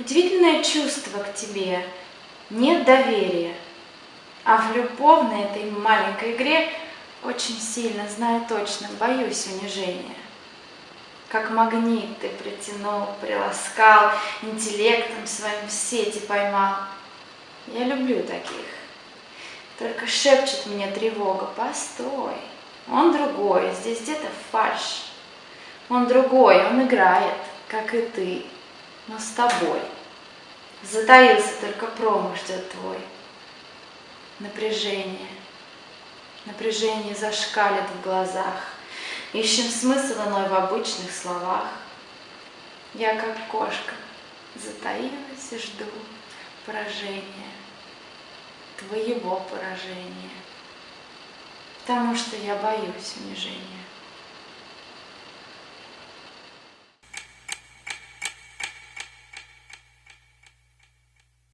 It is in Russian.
Удивительное чувство к тебе, нет доверия. А в любовной этой маленькой игре очень сильно, знаю точно, боюсь унижения. Как магнит ты притянул, приласкал, интеллектом своим в сети поймал. Я люблю таких. Только шепчет мне тревога, постой, он другой, здесь где-то фальш. Он другой, он играет, как и ты, но с тобой. Затаился только промах ждет твой. Напряжение, напряжение зашкалит в глазах. Ищем смысл иной в обычных словах. Я, как кошка, затаилась и жду поражения, твоего поражения, потому что я боюсь унижения.